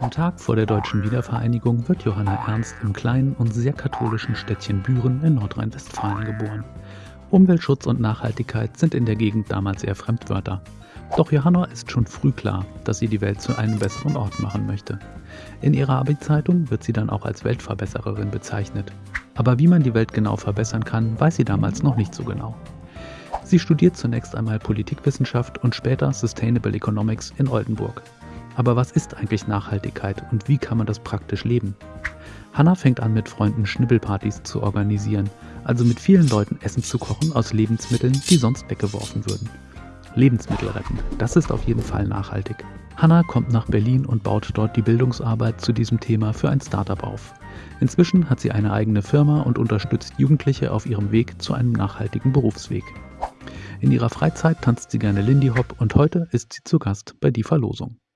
Am Tag vor der deutschen Wiedervereinigung wird Johanna Ernst im kleinen und sehr katholischen Städtchen Büren in Nordrhein-Westfalen geboren. Umweltschutz und Nachhaltigkeit sind in der Gegend damals eher Fremdwörter. Doch Johanna ist schon früh klar, dass sie die Welt zu einem besseren Ort machen möchte. In ihrer Abi-Zeitung wird sie dann auch als Weltverbessererin bezeichnet. Aber wie man die Welt genau verbessern kann, weiß sie damals noch nicht so genau. Sie studiert zunächst einmal Politikwissenschaft und später Sustainable Economics in Oldenburg. Aber was ist eigentlich Nachhaltigkeit und wie kann man das praktisch leben? Hanna fängt an, mit Freunden Schnibbelpartys zu organisieren, also mit vielen Leuten Essen zu kochen aus Lebensmitteln, die sonst weggeworfen würden. Lebensmittel retten, das ist auf jeden Fall nachhaltig. Hanna kommt nach Berlin und baut dort die Bildungsarbeit zu diesem Thema für ein Startup auf. Inzwischen hat sie eine eigene Firma und unterstützt Jugendliche auf ihrem Weg zu einem nachhaltigen Berufsweg. In ihrer Freizeit tanzt sie gerne Lindy Hop und heute ist sie zu Gast bei Die Verlosung.